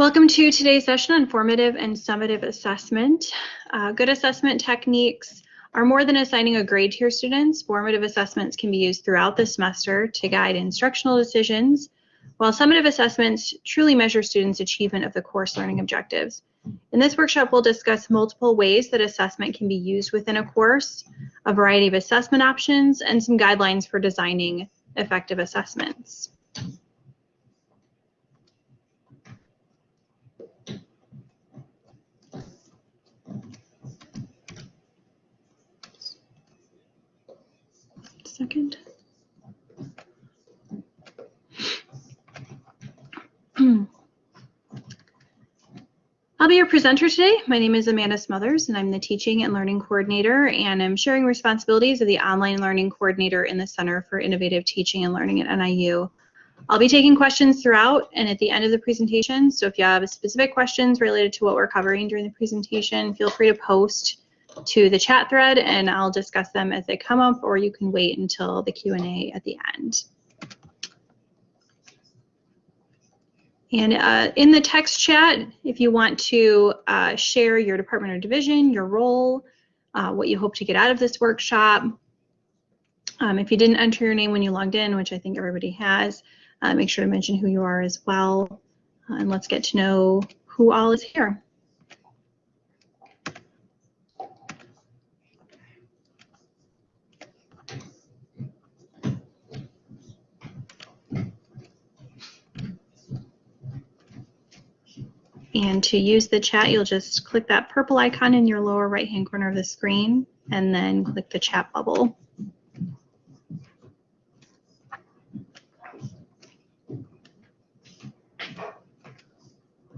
Welcome to today's session on formative and summative assessment. Uh, good assessment techniques are more than assigning a grade to your students. Formative assessments can be used throughout the semester to guide instructional decisions, while summative assessments truly measure students' achievement of the course learning objectives. In this workshop, we'll discuss multiple ways that assessment can be used within a course, a variety of assessment options, and some guidelines for designing effective assessments. Second. I'll be your presenter today. My name is Amanda Smothers, and I'm the Teaching and Learning Coordinator, and I'm sharing responsibilities of the Online Learning Coordinator in the Center for Innovative Teaching and Learning at NIU. I'll be taking questions throughout and at the end of the presentation, so if you have specific questions related to what we're covering during the presentation, feel free to post to the chat thread, and I'll discuss them as they come up, or you can wait until the Q&A at the end. And uh, in the text chat, if you want to uh, share your department or division, your role, uh, what you hope to get out of this workshop. Um, if you didn't enter your name when you logged in, which I think everybody has, uh, make sure to mention who you are as well. Uh, and let's get to know who all is here. And to use the chat, you'll just click that purple icon in your lower right hand corner of the screen and then click the chat bubble.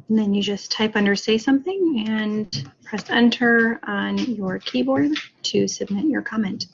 And then you just type under say something and press enter on your keyboard to submit your comment.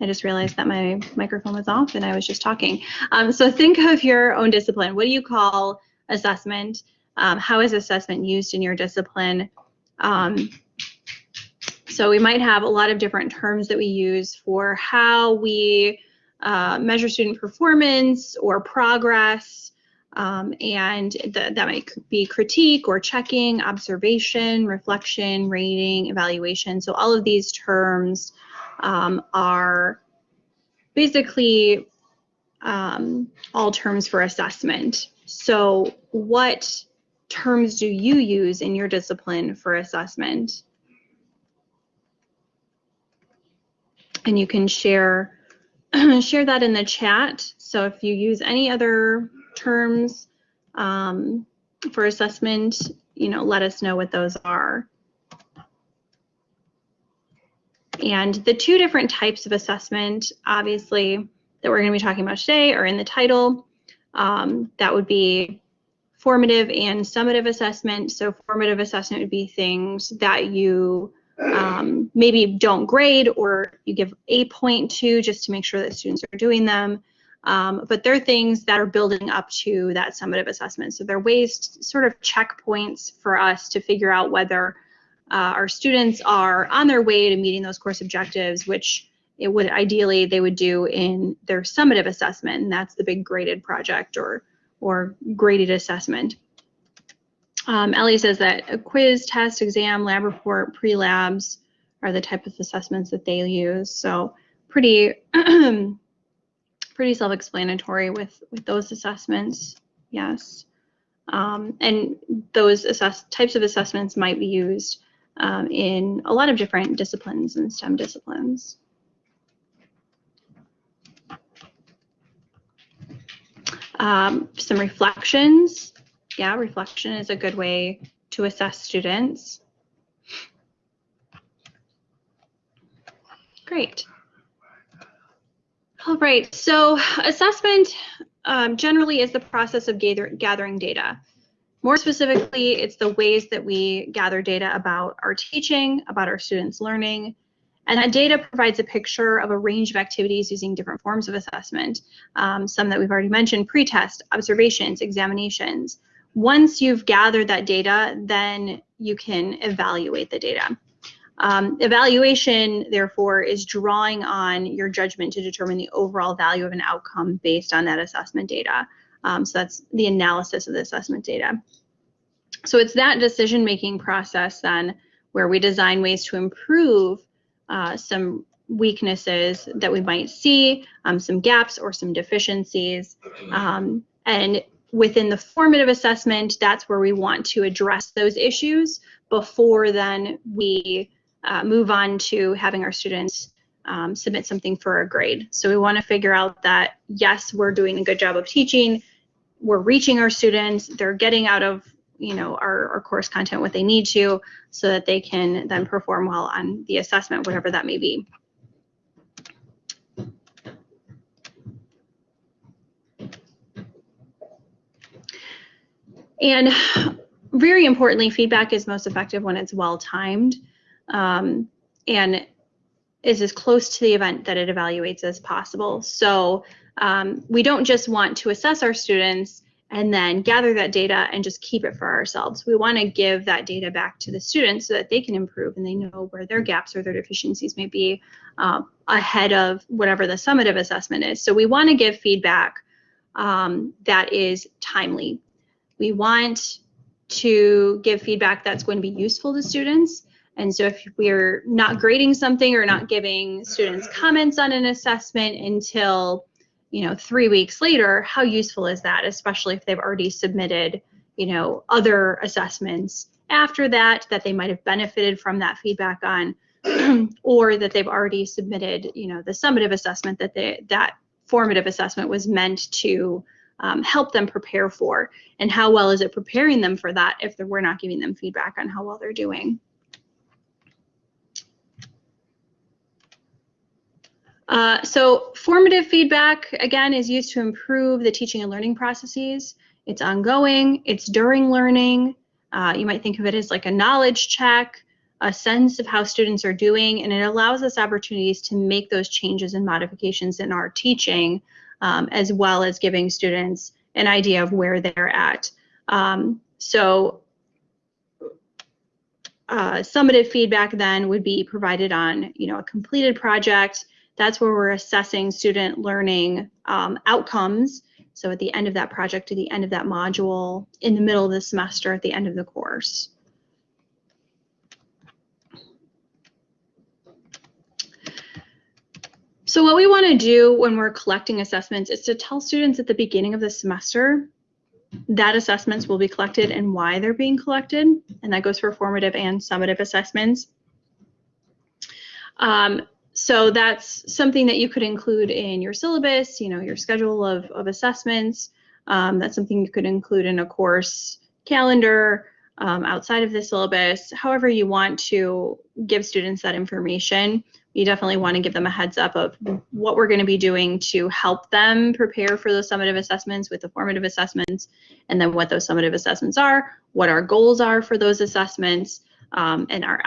I just realized that my microphone was off and I was just talking. Um, so think of your own discipline. What do you call assessment? Um, how is assessment used in your discipline? Um, so we might have a lot of different terms that we use for how we uh, measure student performance or progress. Um, and th that might be critique or checking, observation, reflection, rating, evaluation. So all of these terms um, are basically um, all terms for assessment. So what terms do you use in your discipline for assessment? And you can share share that in the chat. So if you use any other terms um, for assessment, you know, let us know what those are. And the two different types of assessment, obviously, that we're going to be talking about today are in the title. Um, that would be formative and summative assessment. So formative assessment would be things that you um, maybe don't grade or you give a point to just to make sure that students are doing them. Um, but they're things that are building up to that summative assessment. So they're ways, sort of checkpoints for us to figure out whether uh, our students are on their way to meeting those course objectives, which it would ideally they would do in their summative assessment, and that's the big graded project or or graded assessment. Um, Ellie says that a quiz, test, exam, lab report, pre-labs are the type of assessments that they use. So pretty, pretty self-explanatory with, with those assessments, yes. Um, and those assess types of assessments might be used um, in a lot of different disciplines and STEM disciplines. Um, some reflections. Yeah, reflection is a good way to assess students. Great. All right, so assessment um, generally is the process of gather, gathering data. More specifically, it's the ways that we gather data about our teaching, about our students' learning, and that data provides a picture of a range of activities using different forms of assessment. Um, some that we've already mentioned, pretest, observations, examinations. Once you've gathered that data, then you can evaluate the data. Um, evaluation, therefore, is drawing on your judgment to determine the overall value of an outcome based on that assessment data. Um, so that's the analysis of the assessment data. So it's that decision-making process then where we design ways to improve uh, some weaknesses that we might see, um, some gaps or some deficiencies. Um, and within the formative assessment, that's where we want to address those issues before then we uh, move on to having our students um, submit something for a grade. So we want to figure out that, yes, we're doing a good job of teaching, we're reaching our students, they're getting out of you know our, our course content what they need to so that they can then perform well on the assessment whatever that may be. And very importantly feedback is most effective when it's well timed um, and is as close to the event that it evaluates as possible. So um, we don't just want to assess our students and then gather that data and just keep it for ourselves. We want to give that data back to the students so that they can improve and they know where their gaps or their deficiencies may be uh, ahead of whatever the summative assessment is. So we want to give feedback um, that is timely. We want to give feedback that's going to be useful to students. And so if we're not grading something or not giving students comments on an assessment until you know, three weeks later, how useful is that, especially if they've already submitted, you know, other assessments after that that they might have benefited from that feedback on, or that they've already submitted, you know, the summative assessment that they, that formative assessment was meant to um, help them prepare for, and how well is it preparing them for that if we're not giving them feedback on how well they're doing. Uh, so formative feedback, again, is used to improve the teaching and learning processes. It's ongoing, it's during learning. Uh, you might think of it as like a knowledge check, a sense of how students are doing, and it allows us opportunities to make those changes and modifications in our teaching, um, as well as giving students an idea of where they're at. Um, so uh, summative feedback then would be provided on, you know, a completed project, that's where we're assessing student learning um, outcomes. So at the end of that project, at the end of that module, in the middle of the semester, at the end of the course. So what we want to do when we're collecting assessments is to tell students at the beginning of the semester that assessments will be collected and why they're being collected, and that goes for formative and summative assessments. Um, so that's something that you could include in your syllabus, you know, your schedule of, of assessments. Um, that's something you could include in a course calendar um, outside of the syllabus. However you want to give students that information, you definitely want to give them a heads up of what we're going to be doing to help them prepare for those summative assessments with the formative assessments, and then what those summative assessments are, what our goals are for those assessments, um, and our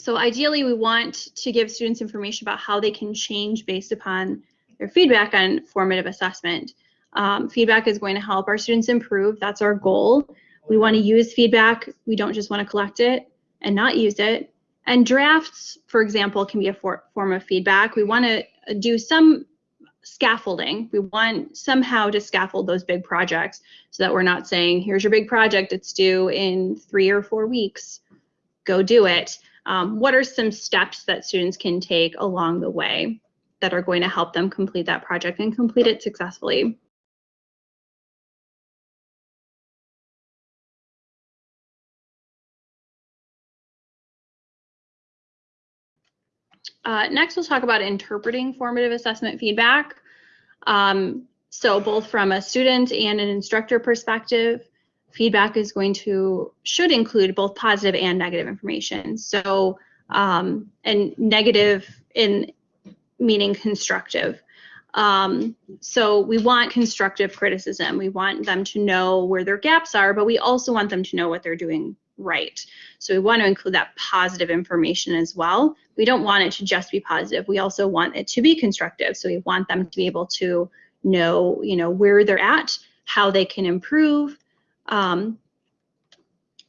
So ideally, we want to give students information about how they can change based upon their feedback on formative assessment. Um, feedback is going to help our students improve. That's our goal. We want to use feedback. We don't just want to collect it and not use it. And drafts, for example, can be a for form of feedback. We want to do some scaffolding. We want somehow to scaffold those big projects so that we're not saying, here's your big project, it's due in three or four weeks, go do it um, what are some steps that students can take along the way that are going to help them complete that project and complete it successfully. Uh, next, we'll talk about interpreting formative assessment feedback. Um, so both from a student and an instructor perspective, feedback is going to should include both positive and negative information. So um, and negative in meaning constructive. Um, so we want constructive criticism. We want them to know where their gaps are, but we also want them to know what they're doing right. So we want to include that positive information as well. We don't want it to just be positive. We also want it to be constructive. So we want them to be able to know, you know, where they're at, how they can improve, um,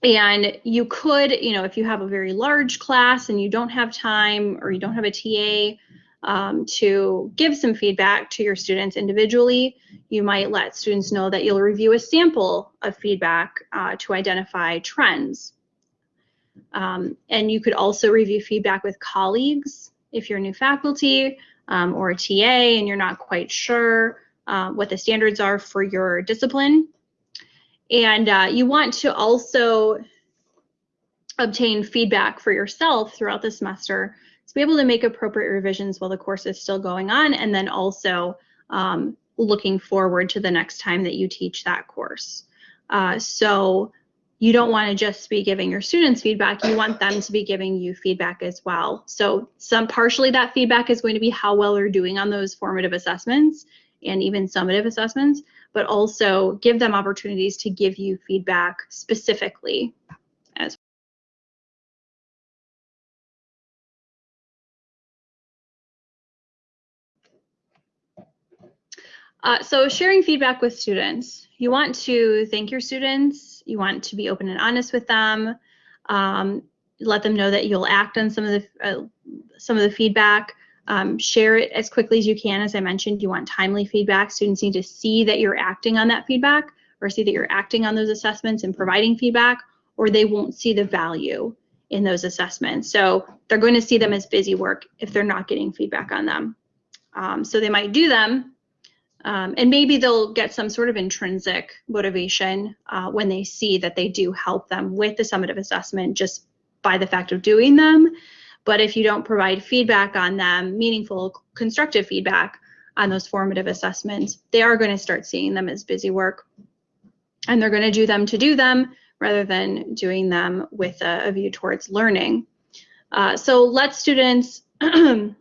and you could, you know, if you have a very large class and you don't have time or you don't have a TA um, to give some feedback to your students individually, you might let students know that you'll review a sample of feedback uh, to identify trends. Um, and you could also review feedback with colleagues if you're new faculty um, or a TA and you're not quite sure uh, what the standards are for your discipline. And uh, you want to also obtain feedback for yourself throughout the semester to be able to make appropriate revisions while the course is still going on and then also um, looking forward to the next time that you teach that course. Uh, so you don't want to just be giving your students feedback, you want them to be giving you feedback as well. So some partially that feedback is going to be how well they're doing on those formative assessments and even summative assessments, but also give them opportunities to give you feedback specifically as Uh, so sharing feedback with students. You want to thank your students. You want to be open and honest with them. Um, let them know that you'll act on some of the uh, some of the feedback. Um, share it as quickly as you can. As I mentioned, you want timely feedback. Students need to see that you're acting on that feedback or see that you're acting on those assessments and providing feedback, or they won't see the value in those assessments. So they're going to see them as busy work if they're not getting feedback on them. Um, so they might do them, um, and maybe they'll get some sort of intrinsic motivation uh, when they see that they do help them with the summative assessment just by the fact of doing them. But if you don't provide feedback on them, meaningful, constructive feedback on those formative assessments, they are going to start seeing them as busy work. And they're going to do them to do them rather than doing them with a, a view towards learning. Uh, so let students know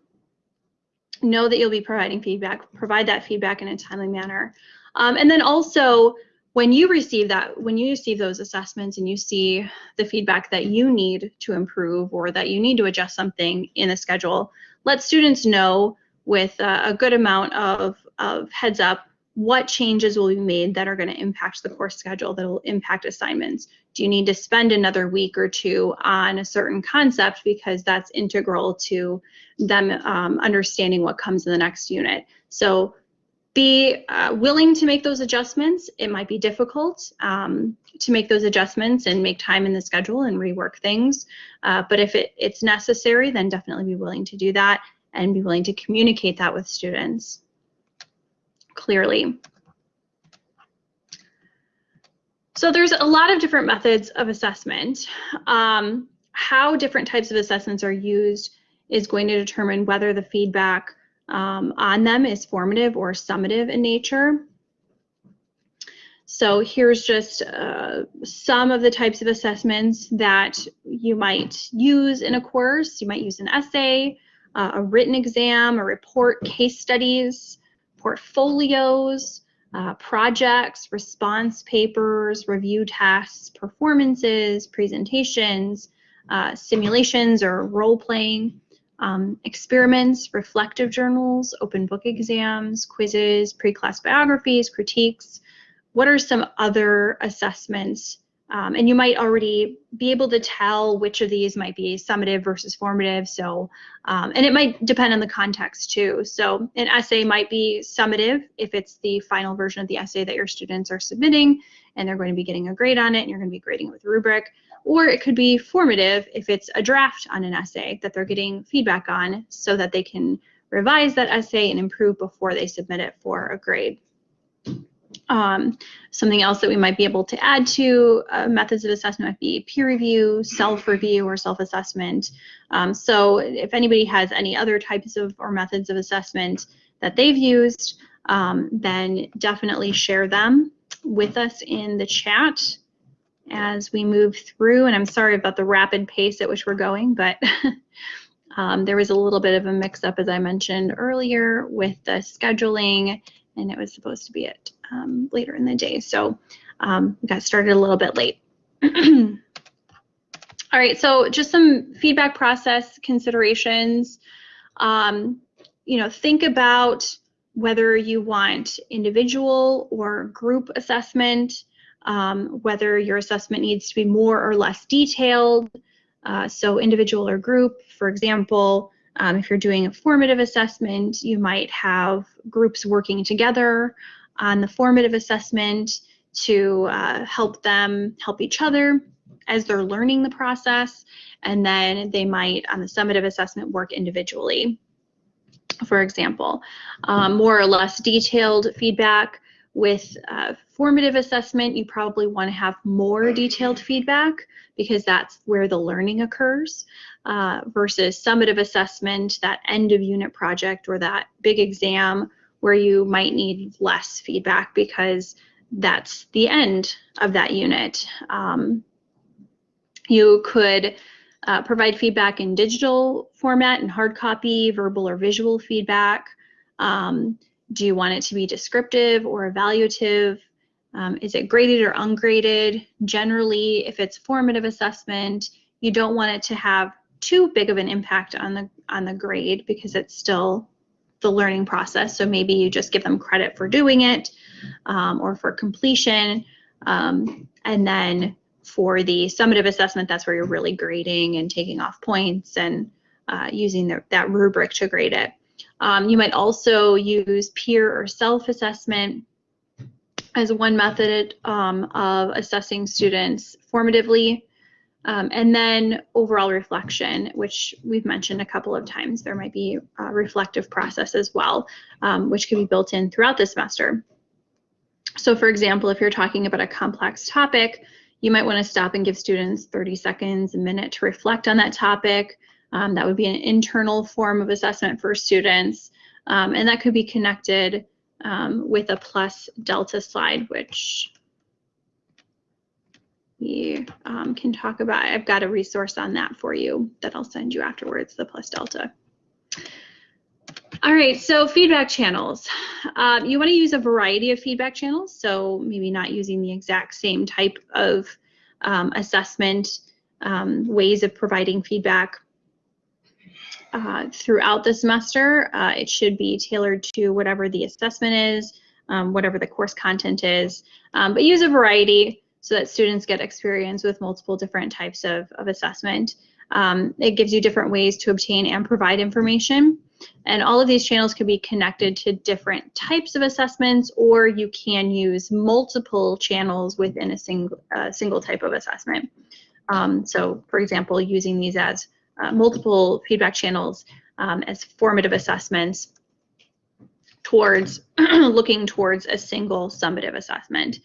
that you'll be providing feedback, provide that feedback in a timely manner. Um, and then also when you receive that, when you receive those assessments and you see the feedback that you need to improve or that you need to adjust something in the schedule, let students know with a, good amount of, of heads up what changes will be made that are going to impact the course schedule that will impact assignments. Do you need to spend another week or two on a certain concept because that's integral to them um, understanding what comes in the next unit? So be uh, willing to make those adjustments. It might be difficult um, to make those adjustments and make time in the schedule and rework things. Uh, but if it, it's necessary, then definitely be willing to do that and be willing to communicate that with students. clearly. So there's a lot of different methods of assessment. Um, how different types of assessments are used is going to determine whether the feedback um, on them is formative or summative in nature. So here's just uh, some of the types of assessments that you might use in a course. You might use an essay, uh, a written exam, a report, case studies, portfolios, uh, projects, response papers, review tasks, performances, presentations, uh, simulations or role playing, um, experiments, reflective journals, open book exams, quizzes, pre-class biographies, critiques. What are some other assessments um, and you might already be able to tell which of these might be summative versus formative. So, um, and it might depend on the context too. So an essay might be summative if it's the final version of the essay that your students are submitting and they're going to be getting a grade on it and you're going to be grading it with a rubric. Or it could be formative if it's a draft on an essay that they're getting feedback on so that they can revise that essay and improve before they submit it for a grade. Um, something else that we might be able to add to uh, methods of assessment might be peer review, self-review, or self-assessment. Um, so if anybody has any other types of or methods of assessment that they've used, um, then definitely share them with us in the chat as we move through. And I'm sorry about the rapid pace at which we're going, but um, there was a little bit of a mix-up, as I mentioned earlier, with the scheduling, and it was supposed to be at um, later in the day. So um, we got started a little bit late. All right, so just some feedback process considerations. Um, you know, think about whether you want individual or group assessment, um, whether your assessment needs to be more or less detailed. Uh, so individual or group, for example, um, if you're doing a formative assessment, you might have groups working together on the formative assessment to uh, help them help each other as they're learning the process. And then they might, on the summative assessment, work individually. For example, um, more or less detailed feedback with uh, formative assessment, you probably want to have more detailed feedback because that's where the learning occurs uh, versus summative assessment, that end of unit project or that big exam where you might need less feedback because that's the end of that unit. Um, you could uh, provide feedback in digital format and hard copy, verbal or visual feedback. Um, do you want it to be descriptive or evaluative? Um, is it graded or ungraded? Generally, if it's formative assessment, you don't want it to have too big of an impact on the on the grade because it's still the learning process. So maybe you just give them credit for doing it um, or for completion. Um, and then for the summative assessment, that's where you're really grading and taking off points and uh, using the, that rubric to grade it. Um, you might also use peer or self-assessment as one method um, of assessing students formatively. Um, and then overall reflection, which we've mentioned a couple of times. There might be a reflective process as well, um, which can be built in throughout the semester. So for example, if you're talking about a complex topic, you might want to stop and give students 30 seconds, a minute to reflect on that topic. Um, that would be an internal form of assessment for students. Um, and that could be connected um, with a plus delta slide, which we um, can talk about. I've got a resource on that for you that I'll send you afterwards, the plus delta. All right, so feedback channels. Um, you want to use a variety of feedback channels, so maybe not using the exact same type of um, assessment, um, ways of providing feedback uh, throughout the semester. Uh, it should be tailored to whatever the assessment is, um, whatever the course content is, um, but use a variety so that students get experience with multiple different types of, of assessment. Um, it gives you different ways to obtain and provide information. And all of these channels can be connected to different types of assessments, or you can use multiple channels within a single, uh, single type of assessment. Um, so for example, using these as uh, multiple feedback channels um, as formative assessments towards looking towards a single summative assessment.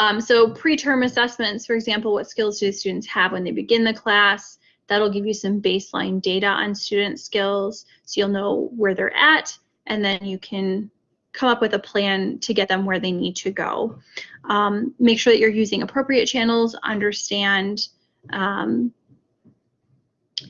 Um, so pre-term assessments, for example, what skills do students have when they begin the class? That'll give you some baseline data on student skills, so you'll know where they're at, and then you can come up with a plan to get them where they need to go. Um, make sure that you're using appropriate channels, understand um,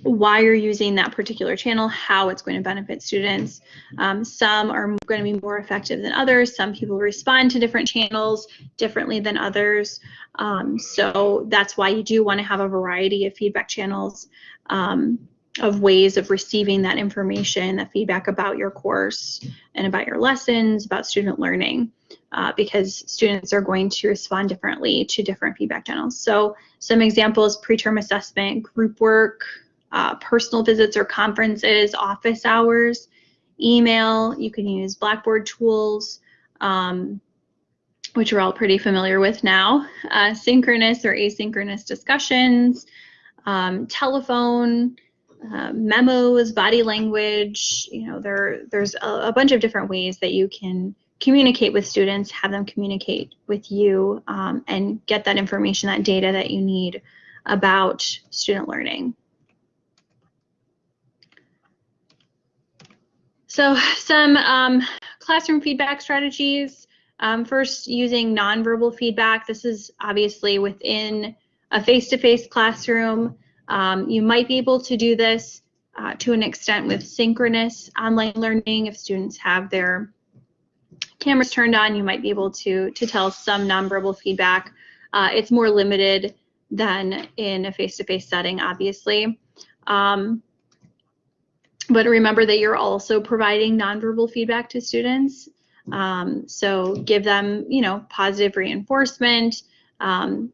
why you're using that particular channel, how it's going to benefit students. Um, some are going to be more effective than others. Some people respond to different channels differently than others. Um, so that's why you do want to have a variety of feedback channels um, of ways of receiving that information, that feedback about your course and about your lessons, about student learning, uh, because students are going to respond differently to different feedback channels. So some examples, preterm assessment, group work, uh, personal visits or conferences, office hours, email, you can use Blackboard tools, um, which we're all pretty familiar with now, uh, synchronous or asynchronous discussions, um, telephone, uh, memos, body language, you know, there, there's a, a, bunch of different ways that you can communicate with students, have them communicate with you, um, and get that information, that data that you need about student learning. So some um, classroom feedback strategies. Um, first, using nonverbal feedback. This is obviously within a face-to-face -face classroom. Um, you might be able to do this uh, to an extent with synchronous online learning. If students have their cameras turned on, you might be able to, to tell some nonverbal feedback. Uh, it's more limited than in a face-to-face -face setting, obviously. Um, but remember that you're also providing nonverbal feedback to students. Um, so give them, you know, positive reinforcement. Um,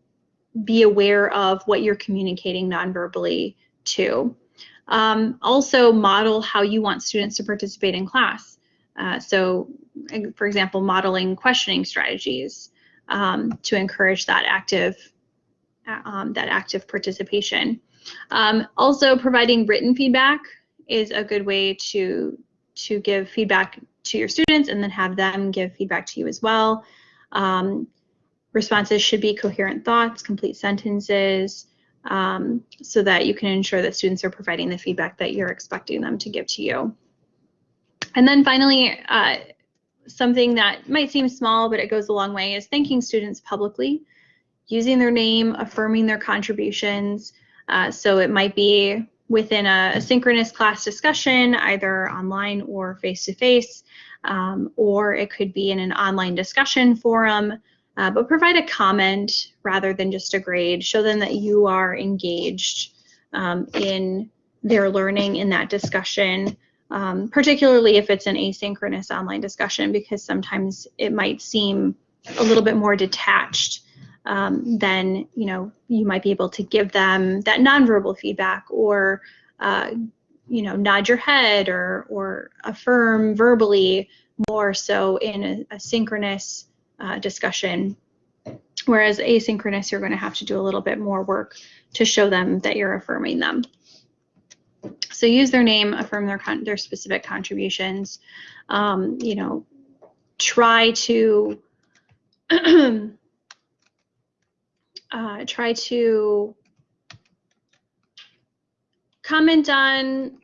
be aware of what you're communicating nonverbally to. Um, also model how you want students to participate in class. Uh, so, for example, modeling questioning strategies um, to encourage that active, um, that active participation. Um, also, providing written feedback is a good way to to give feedback to your students and then have them give feedback to you as well. Um, responses should be coherent thoughts, complete sentences, um, so that you can ensure that students are providing the feedback that you're expecting them to give to you. And then finally, uh, something that might seem small, but it goes a long way is thanking students publicly, using their name, affirming their contributions. Uh, so it might be within a, a, synchronous class discussion, either online or face-to-face, -face, um, or it could be in an online discussion forum, uh, but provide a comment rather than just a grade. Show them that you are engaged um, in their learning in that discussion, um, particularly if it's an asynchronous online discussion, because sometimes it might seem a little bit more detached um, then you know you might be able to give them that nonverbal feedback or uh, you know nod your head or or affirm verbally more so in a, a synchronous uh, discussion. Whereas asynchronous you're going to have to do a little bit more work to show them that you're affirming them. So use their name affirm their their specific contributions. Um, you know try to uh, try to comment on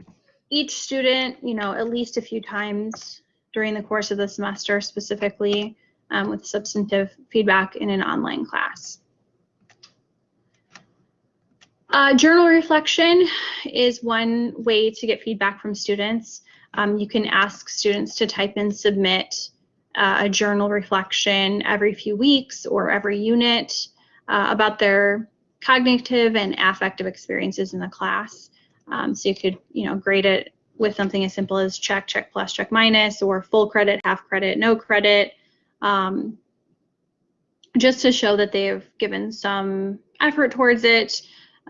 each student, you know, at least a few times during the course of the semester specifically um, with substantive feedback in an online class. Uh, journal reflection is one way to get feedback from students. Um, you can ask students to type and submit uh, a journal reflection every few weeks or every unit uh, about their cognitive and affective experiences in the class. Um, so you could, you know, grade it with something as simple as check, check plus, check minus, or full credit, half credit, no credit, um, just to show that they've given some effort towards it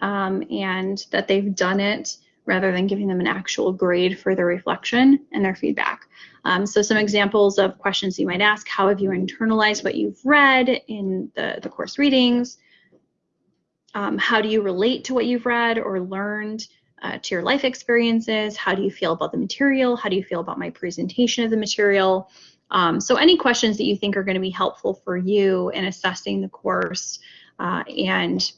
um, and that they've done it rather than giving them an actual grade for their reflection and their feedback. Um, so some examples of questions you might ask, how have you internalized what you've read in the, the course readings? Um, how do you relate to what you've read or learned uh, to your life experiences? How do you feel about the material? How do you feel about my presentation of the material? Um, so any questions that you think are going to be helpful for you in assessing the course uh, and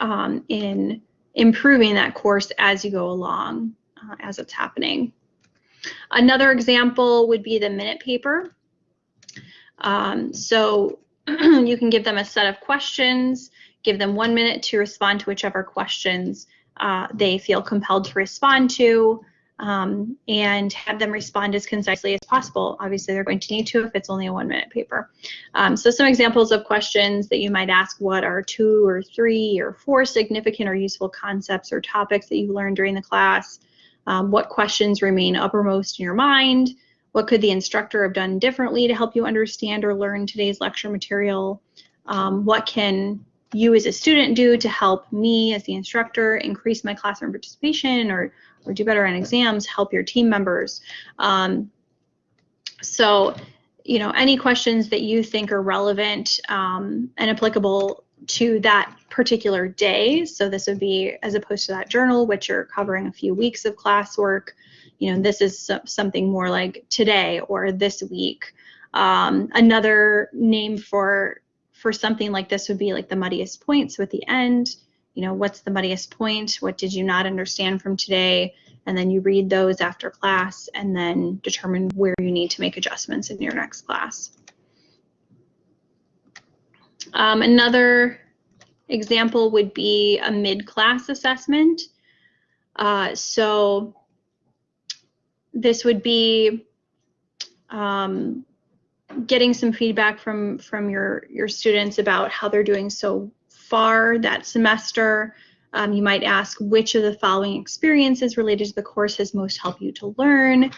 um, in improving that course as you go along uh, as it's happening. Another example would be the minute paper. Um, so you can give them a set of questions, give them one minute to respond to whichever questions uh, they feel compelled to respond to um, and have them respond as concisely as possible. Obviously, they're going to need to if it's only a one minute paper. Um, so some examples of questions that you might ask, what are two or three or four significant or useful concepts or topics that you learned during the class? Um, what questions remain uppermost in your mind? What could the instructor have done differently to help you understand or learn today's lecture material? Um, what can you as a student do to help me as the instructor increase my classroom participation or or do better on exams, help your team members. Um, so, you know, any questions that you think are relevant um, and applicable to that particular day. So this would be as opposed to that journal, which are covering a few weeks of classwork. You know, this is something more like today or this week. Um, another name for for something like this would be like the muddiest points with the end you know, what's the muddiest point? What did you not understand from today? And then you read those after class and then determine where you need to make adjustments in your next class. Um, another example would be a mid-class assessment. Uh, so this would be um, getting some feedback from from your your students about how they're doing so far that semester. Um, you might ask which of the following experiences related to the course has most helped you to learn,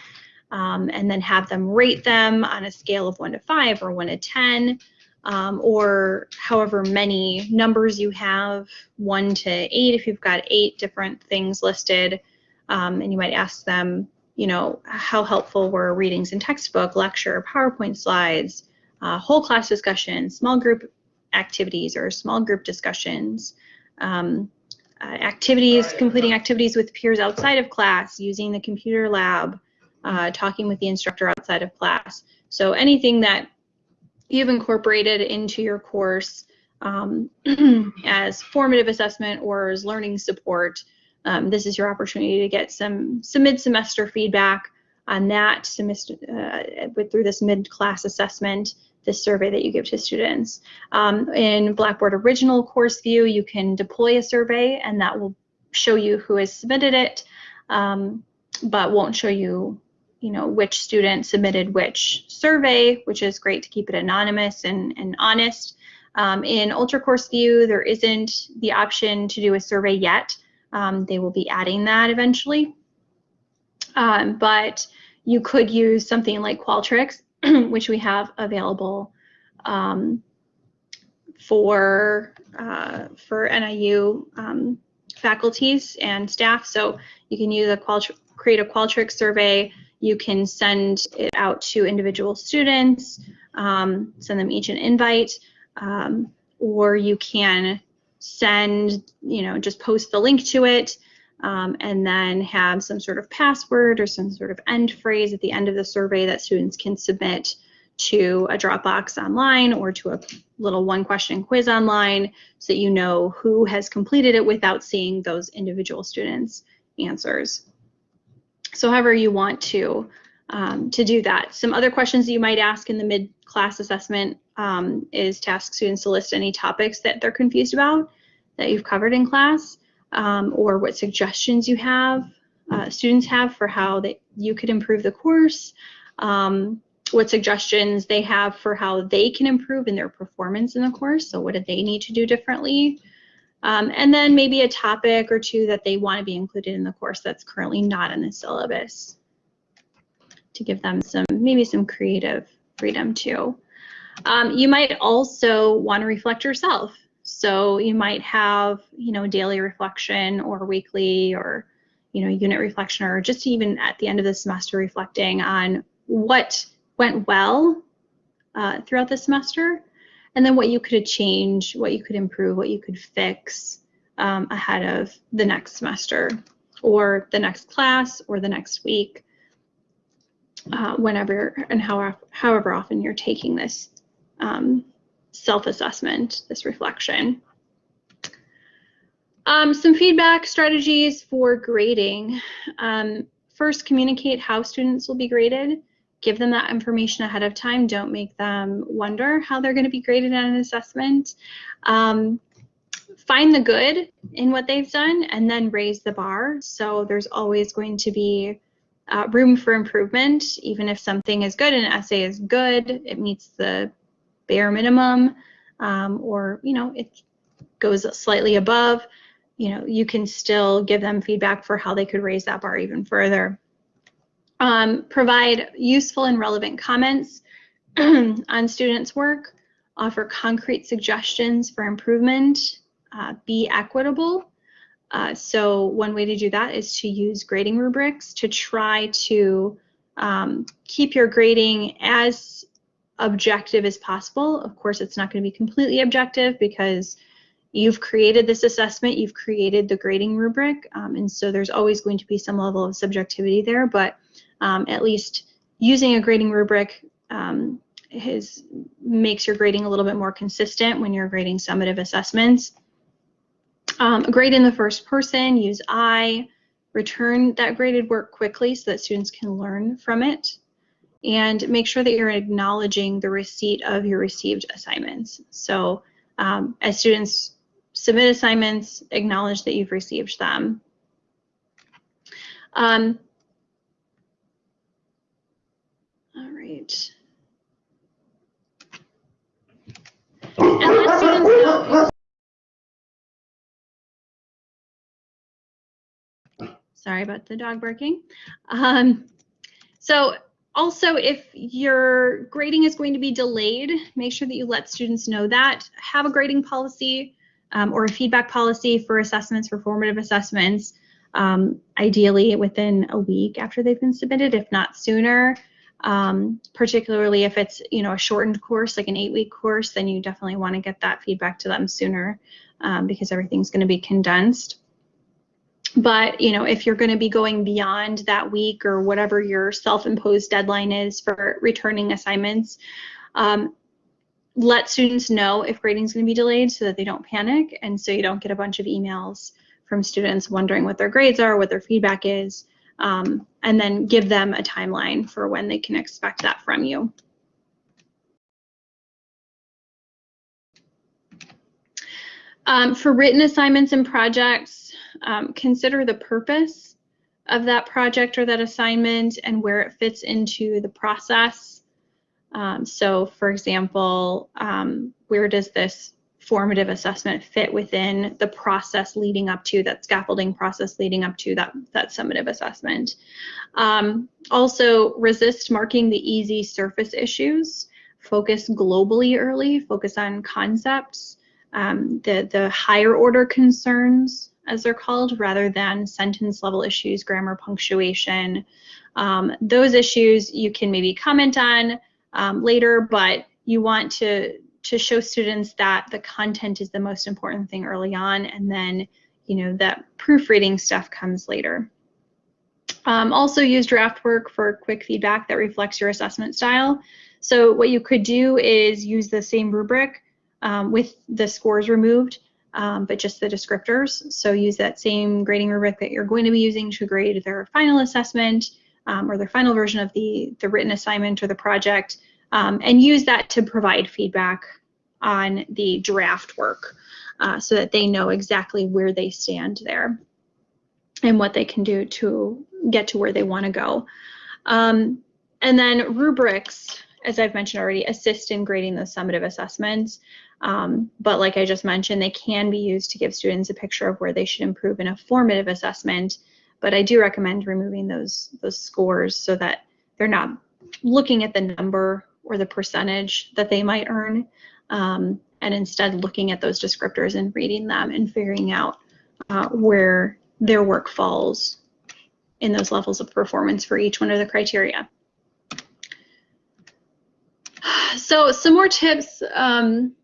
um, and then have them rate them on a scale of 1 to 5 or 1 to 10, um, or however many numbers you have, 1 to 8 if you've got 8 different things listed. Um, and you might ask them, you know, how helpful were readings in textbook, lecture, PowerPoint slides, uh, whole class discussion, small group activities or small group discussions, um, uh, activities, completing activities with peers outside of class, using the computer lab, uh, talking with the instructor outside of class. So anything that you've incorporated into your course um, as formative assessment or as learning support, um, this is your opportunity to get some, some mid-semester feedback on that semester uh, with, through this mid-class assessment this survey that you give to students. Um, in Blackboard Original Course View, you can deploy a survey and that will show you who has submitted it, um, but won't show you you know, which student submitted which survey, which is great to keep it anonymous and, and honest. Um, in Ultra Course View, there isn't the option to do a survey yet. Um, they will be adding that eventually. Um, but you could use something like Qualtrics which we have available um, for uh, for NIU um, faculties and staff. So you can use a Qualtr create a Qualtrics survey. You can send it out to individual students, um, send them each an invite, um, or you can send, you know, just post the link to it um, and then have some sort of password or some sort of end phrase at the end of the survey that students can submit to a Dropbox online or to a little one question quiz online so that you know who has completed it without seeing those individual students' answers. So however you want to, um, to do that. Some other questions that you might ask in the mid-class assessment um, is to ask students to list any topics that they're confused about that you've covered in class um, or what suggestions you have, uh, students have for how that you could improve the course, um, what suggestions they have for how they can improve in their performance in the course. So what do they need to do differently? Um, and then maybe a topic or two that they want to be included in the course that's currently not in the syllabus to give them some maybe some creative freedom too. Um, you might also want to reflect yourself. So you might have, you know, daily reflection or weekly or, you know, unit reflection or just even at the end of the semester reflecting on what went well uh, throughout the semester and then what you could change, what you could improve, what you could fix um, ahead of the next semester or the next class or the next week. uh, whenever and however, however often you're taking this um, self-assessment, this reflection. Um, some feedback strategies for grading. Um, first, communicate how students will be graded. Give them that information ahead of time. Don't make them wonder how they're going to be graded on an assessment. Um, find the good in what they've done and then raise the bar. So there's always going to be uh, room for improvement. Even if something is good an essay is good, it meets the bare minimum um, or, you know, it goes slightly above you know, you can still give them feedback for how they could raise that bar even further. Um, provide useful and relevant comments on students' work, offer concrete suggestions for improvement, uh, be equitable. Uh, so one way to do that is to use grading rubrics to try to um, keep your grading as objective as possible. Of course, it's not going to be completely objective because you've created this assessment, you've created the grading rubric, um, and so there's always going to be some level of subjectivity there, but um, at least using a grading rubric um, is, makes your grading a little bit more consistent when you're grading summative assessments. Um, grade in the first person, use I, return that graded work quickly so that students can learn from it, and make sure that you're acknowledging the receipt of your received assignments. So um, as students submit assignments, acknowledge that you've received them. Um, all right. Sorry about the dog barking. Um, so also, if your grading is going to be delayed, make sure that you let students know that. Have a grading policy um, or a feedback policy for assessments, for formative assessments, um, ideally within a week after they've been submitted, if not sooner. Um, particularly if it's you know a shortened course, like an eight-week course, then you definitely want to get that feedback to them sooner um, because everything's going to be condensed. But you know, if you're going to be going beyond that week or whatever your self-imposed deadline is for returning assignments, um, let students know if grading is going to be delayed so that they don't panic and so you don't get a bunch of emails from students wondering what their grades are, what their feedback is, um, and then give them a timeline for when they can expect that from you. Um, for written assignments and projects, um, consider the purpose of that project or that assignment and where it fits into the process um, so for example, um, where does this formative assessment fit within the process leading up to that scaffolding process leading up to that, that summative assessment. Um, also resist marking the easy surface issues, focus globally early, focus on concepts, um, the, the higher order concerns as they're called, rather than sentence level issues, grammar, punctuation. Um, those issues you can maybe comment on, um, later, but you want to to show students that the content is the most important thing early on, and then you know that proofreading stuff comes later. Um, also use draft work for quick feedback that reflects your assessment style. So what you could do is use the same rubric um, with the scores removed, um, but just the descriptors. So use that same grading rubric that you're going to be using to grade their final assessment um, or their final version of the, the written assignment or the project, um, and use that to provide feedback on the draft work uh, so that they know exactly where they stand there and what they can do to get to where they want to go. Um, and then rubrics, as I've mentioned already, assist in grading those summative assessments. Um, but like I just mentioned, they can be used to give students a picture of where they should improve in a formative assessment but I do recommend removing those those scores so that they're not looking at the number or the percentage that they might earn, um, and instead looking at those descriptors and reading them and figuring out uh, where their work falls in those levels of performance for each one of the criteria. So some more tips um,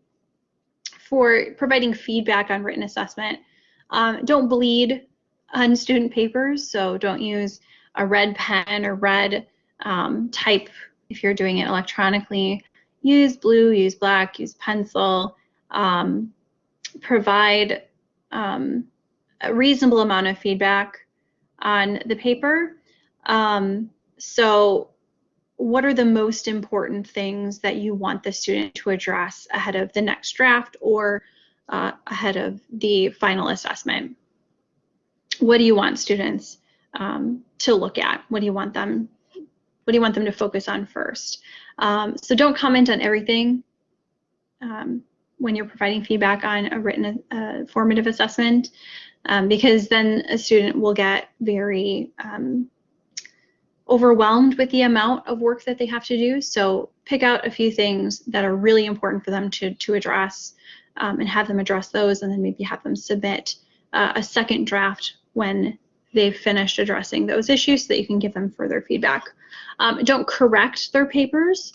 for providing feedback on written assessment. Um, don't bleed on student papers, so don't use a red pen or red um, type, if you're doing it electronically, use blue, use black, use pencil, um, provide um, a reasonable amount of feedback on the paper. Um, so what are the most important things that you want the student to address ahead of the next draft or uh, ahead of the final assessment? What do you want students um, to look at? What do you want them what do you want them to focus on first? Um, so don't comment on everything um, when you're providing feedback on a written uh, formative assessment um, because then a student will get very um, overwhelmed with the amount of work that they have to do. So pick out a few things that are really important for them to, to address um, and have them address those and then maybe have them submit uh, a second draft when they've finished addressing those issues so that you can give them further feedback. Um, don't correct their papers.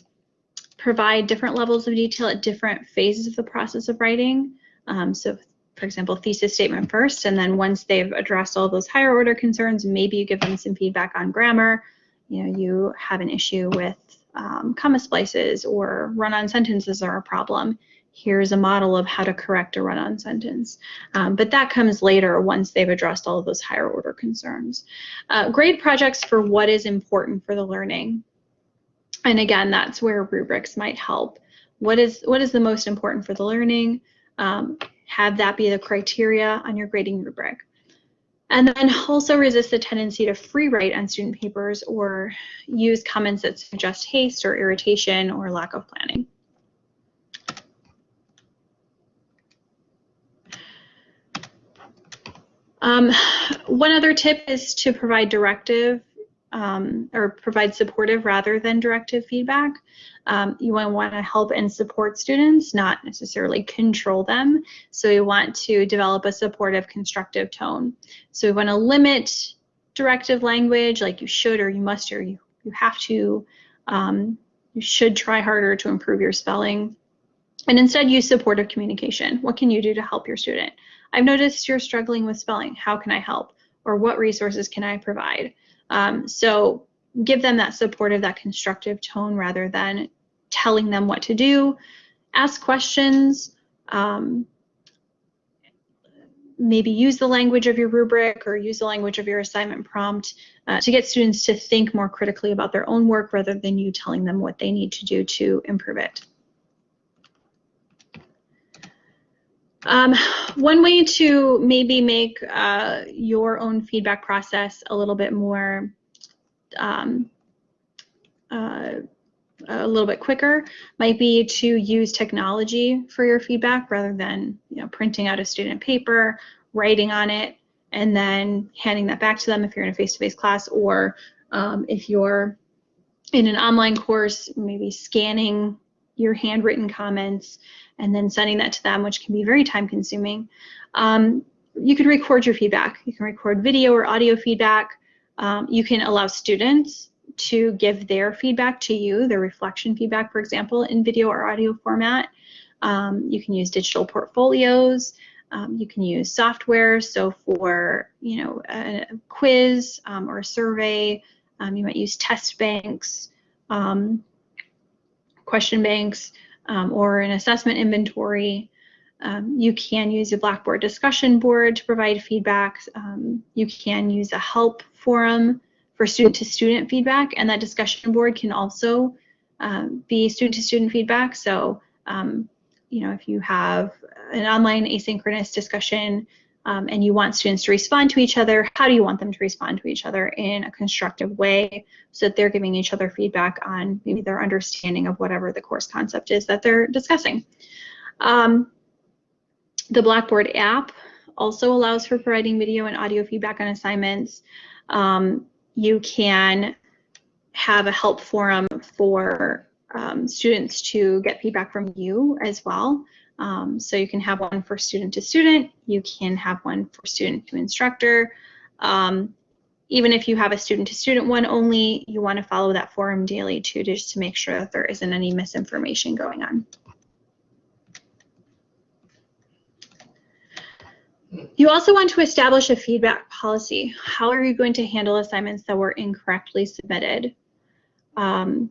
Provide different levels of detail at different phases of the process of writing. Um, so for example, thesis statement first, and then once they've addressed all those higher order concerns, maybe you give them some feedback on grammar. You know, you have an issue with um, comma splices or run-on sentences are a problem. Here's a model of how to correct a run-on sentence. Um, but that comes later once they've addressed all of those higher order concerns. Uh, grade projects for what is important for the learning. And again, that's where rubrics might help. What is, what is the most important for the learning? Um, have that be the criteria on your grading rubric. And then also resist the tendency to free write on student papers or use comments that suggest haste or irritation or lack of planning. Um, one other tip is to provide directive um, or provide supportive rather than directive feedback. Um, you want to help and support students, not necessarily control them. So you want to develop a supportive, constructive tone. So we want to limit directive language like you should or you must or you, you have to. Um, you should try harder to improve your spelling. And instead use supportive communication. What can you do to help your student? I've noticed you're struggling with spelling. How can I help? Or what resources can I provide? Um, so give them that supportive, that constructive tone rather than telling them what to do. Ask questions. Um, maybe use the language of your rubric or use the language of your assignment prompt uh, to get students to think more critically about their own work rather than you telling them what they need to do to improve it. Um, one way to maybe make uh, your own feedback process a little bit more, um, uh, a little bit quicker might be to use technology for your feedback rather than you know printing out a student paper, writing on it, and then handing that back to them if you're in a face-to-face -face class or um, if you're in an online course, maybe scanning your handwritten comments and then sending that to them, which can be very time consuming. Um, you can record your feedback. You can record video or audio feedback. Um, you can allow students to give their feedback to you, their reflection feedback, for example, in video or audio format. Um, you can use digital portfolios. Um, you can use software. So for, you know, a, a quiz um, or a survey, um, you might use test banks, um, question banks, um, or an assessment inventory. Um, you can use a Blackboard discussion board to provide feedback. Um, you can use a help forum for student-to-student -student feedback, and that discussion board can also um, be student-to-student -student feedback. So, um, you know, if you have an online asynchronous discussion um, and you want students to respond to each other, how do you want them to respond to each other in a constructive way so that they're giving each other feedback on maybe their understanding of whatever the course concept is that they're discussing. Um, the Blackboard app also allows for providing video and audio feedback on assignments. Um, you can have a help forum for um, students to get feedback from you as well. Um, so you can have one for student to student, you can have one for student to instructor. Um, even if you have a student to student one only, you want to follow that forum daily too, just to make sure that there isn't any misinformation going on. You also want to establish a feedback policy. How are you going to handle assignments that were incorrectly submitted? Um,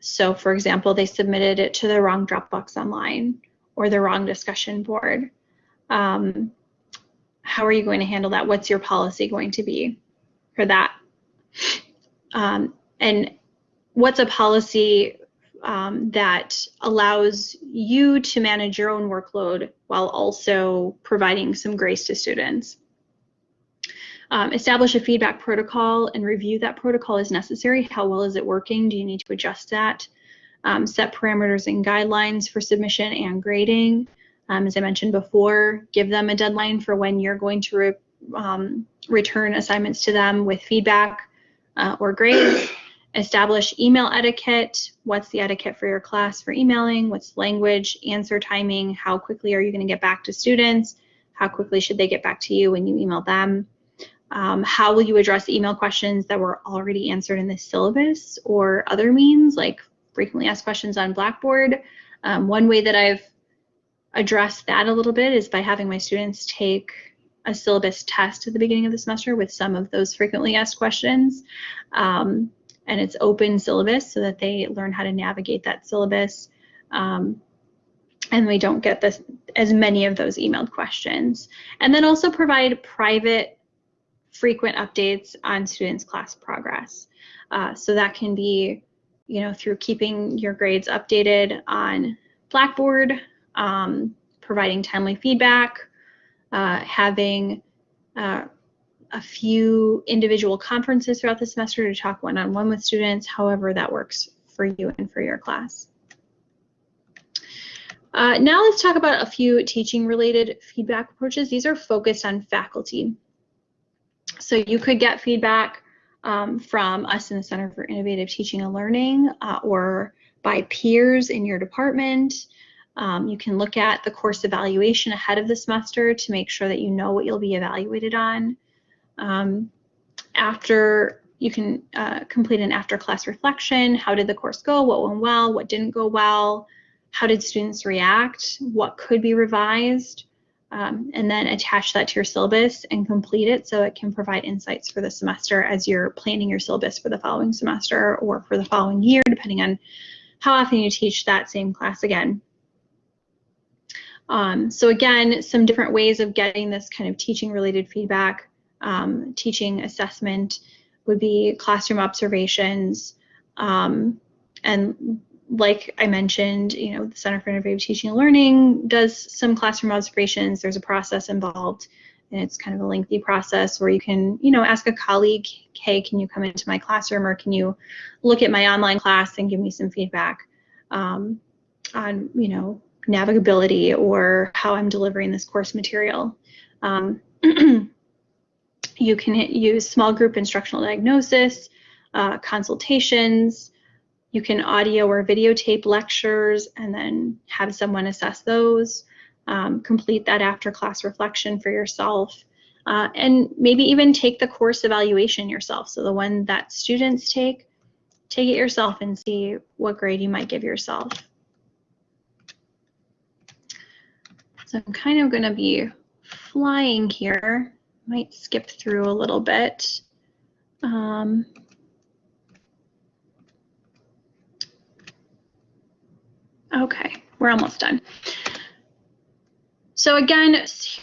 so for example, they submitted it to the wrong Dropbox online or the wrong discussion board. Um, how are you going to handle that? What's your policy going to be for that? Um, and what's a policy um, that allows you to manage your own workload while also providing some grace to students? Um, establish a feedback protocol and review that protocol as necessary. How well is it working? Do you need to adjust that? Um, set parameters and guidelines for submission and grading. Um, as I mentioned before, give them a deadline for when you're going to re um, return assignments to them with feedback uh, or grades. Establish email etiquette. What's the etiquette for your class for emailing? What's language, answer timing? How quickly are you going to get back to students? How quickly should they get back to you when you email them? Um, how will you address email questions that were already answered in the syllabus or other means like frequently asked questions on Blackboard? Um, one way that I've addressed that a little bit is by having my students take a syllabus test at the beginning of the semester with some of those frequently asked questions. Um, and it's open syllabus so that they learn how to navigate that syllabus. Um, and we don't get this as many of those emailed questions. And then also provide private frequent updates on students' class progress. Uh, so that can be, you know, through keeping your grades updated on Blackboard, um, providing timely feedback, uh, having uh, a few individual conferences throughout the semester to talk one-on-one -on -one with students, however that works for you and for your class. Uh, now let's talk about a few teaching related feedback approaches. These are focused on faculty. So you could get feedback um, from us in the Center for Innovative Teaching and Learning uh, or by peers in your department. Um, you can look at the course evaluation ahead of the semester to make sure that you know what you'll be evaluated on. Um, after you can uh, complete an after class reflection. How did the course go? What went well? What didn't go well? How did students react? What could be revised? Um, and then attach that to your syllabus and complete it so it can provide insights for the semester as you're planning your syllabus for the following semester or for the following year, depending on how often you teach that same class again. Um, so again, some different ways of getting this kind of teaching related feedback um, teaching assessment would be classroom observations. Um, and like I mentioned, you know, the Center for Innovative Teaching and Learning does some classroom observations. There's a process involved and it's kind of a lengthy process where you can, you know, ask a colleague, hey, can you come into my classroom or can you look at my online class and give me some feedback um, on, you know, navigability or how I'm delivering this course material. Um, You can use small group instructional diagnosis, uh, consultations. You can audio or videotape lectures and then have someone assess those. Um, complete that after class reflection for yourself. Uh, and maybe even take the course evaluation yourself. So the one that students take, take it yourself and see what grade you might give yourself. So I'm kind of going to be flying here might skip through a little bit. Um, okay, we're almost done. So again,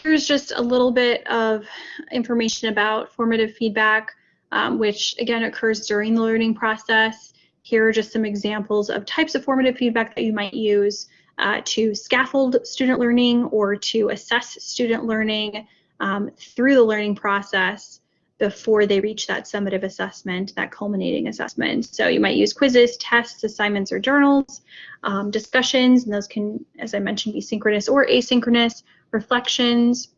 here's just a little bit of information about formative feedback, um, which again occurs during the learning process. Here are just some examples of types of formative feedback that you might use uh, to scaffold student learning or to assess student learning um, through the learning process before they reach that summative assessment, that culminating assessment. So you might use quizzes, tests, assignments, or journals, um, discussions, and those can, as I mentioned, be synchronous or asynchronous, reflections,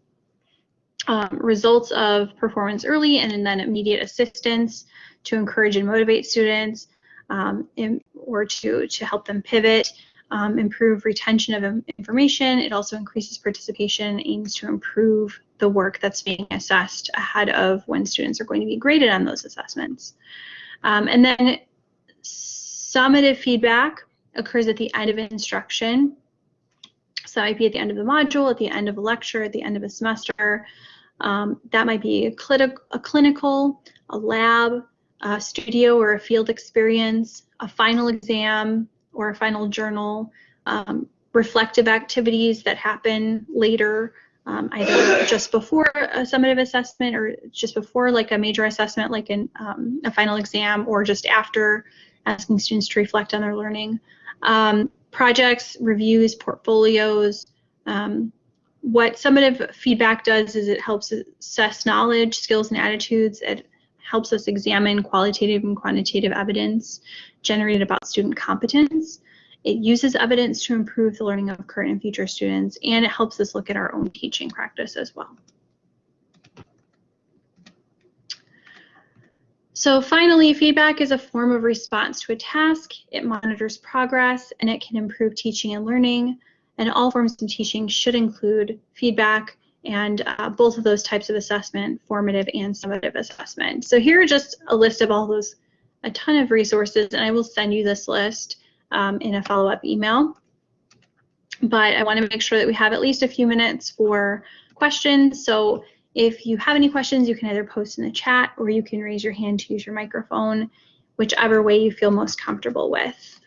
um, results of performance early and then immediate assistance to encourage and motivate students um, in, or to, to help them pivot um, improve retention of information. It also increases participation, aims to improve the work that's being assessed ahead of when students are going to be graded on those assessments. Um, and then summative feedback occurs at the end of instruction. So it might be at the end of the module, at the end of a lecture, at the end of a semester. Um, that might be a, a clinical, a lab, a studio or a field experience, a final exam or a final journal, um, reflective activities that happen later, um, either just before a summative assessment or just before like a major assessment like an, um, a final exam or just after asking students to reflect on their learning. Um, projects, reviews, portfolios. Um, what summative feedback does is it helps assess knowledge, skills, and attitudes. It helps us examine qualitative and quantitative evidence generated about student competence. It uses evidence to improve the learning of current and future students, and it helps us look at our own teaching practice as well. So finally, feedback is a form of response to a task. It monitors progress and it can improve teaching and learning. And all forms of teaching should include feedback and uh, both of those types of assessment, formative and summative assessment. So here are just a list of all those, a ton of resources, and I will send you this list um, in a follow-up email. But I want to make sure that we have at least a few minutes for questions. So if you have any questions, you can either post in the chat or you can raise your hand to use your microphone, whichever way you feel most comfortable with.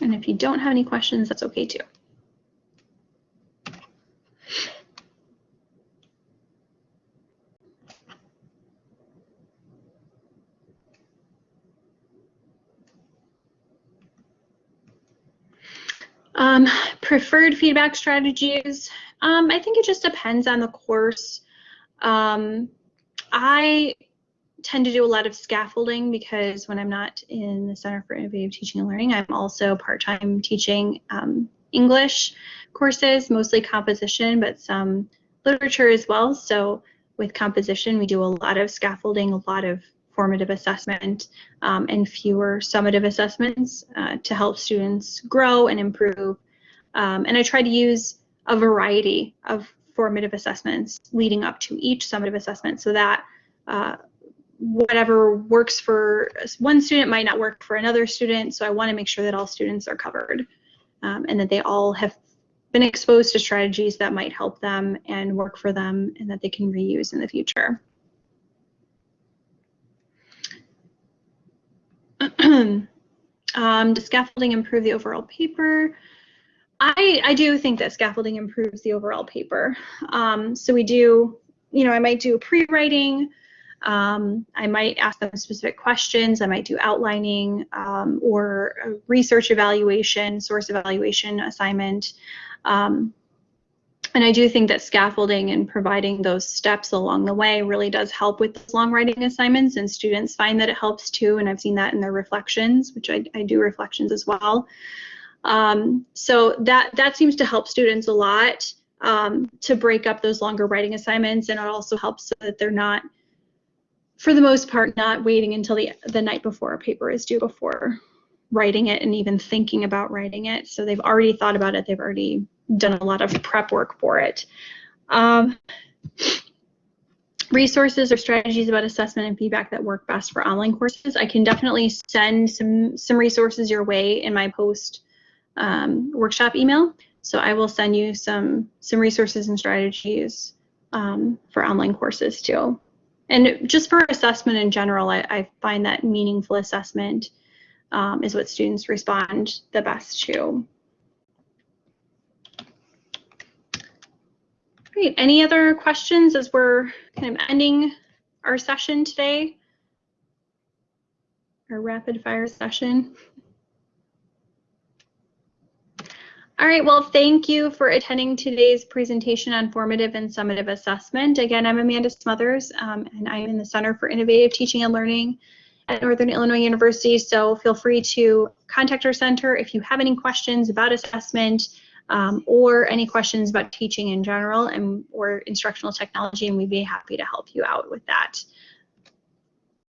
And if you don't have any questions, that's okay too. Um, preferred feedback strategies. Um, I think it just depends on the course. Um, I tend to do a lot of scaffolding because when I'm not in the Center for Innovative Teaching and Learning, I'm also part-time teaching um, English courses, mostly composition, but some literature as well. So with composition, we do a lot of scaffolding, a lot of formative assessment um, and fewer summative assessments uh, to help students grow and improve. Um, and I try to use a variety of formative assessments leading up to each summative assessment so that uh, whatever works for one student might not work for another student. So I want to make sure that all students are covered um, and that they all have been exposed to strategies that might help them and work for them and that they can reuse in the future. um, does scaffolding improve the overall paper? I, I do think that scaffolding improves the overall paper. Um, so we do, you know, I might do pre-writing, um, I might ask them specific questions, I might do outlining um, or research evaluation, source evaluation assignment. Um, and I do think that scaffolding and providing those steps along the way really does help with long writing assignments and students find that it helps too. And I've seen that in their reflections, which I, I do reflections as well. Um, so that, that seems to help students a lot um, to break up those longer writing assignments. And it also helps so that they're not, for the most part, not waiting until the, the night before a paper is due before writing it and even thinking about writing it. So they've already thought about it. They've already done a lot of prep work for it. Um, resources or strategies about assessment and feedback that work best for online courses. I can definitely send some, some resources your way in my post um, workshop email. So I will send you some, some resources and strategies um, for online courses too. And just for assessment in general, I, I find that meaningful assessment um, is what students respond the best to. Great. Any other questions as we're kind of ending our session today? Our rapid fire session. All right, well, thank you for attending today's presentation on formative and summative assessment. Again, I'm Amanda Smothers, um, and I'm in the Center for Innovative Teaching and Learning at Northern Illinois University. So feel free to contact our center if you have any questions about assessment, um, or any questions about teaching in general and or instructional technology, and we'd be happy to help you out with that.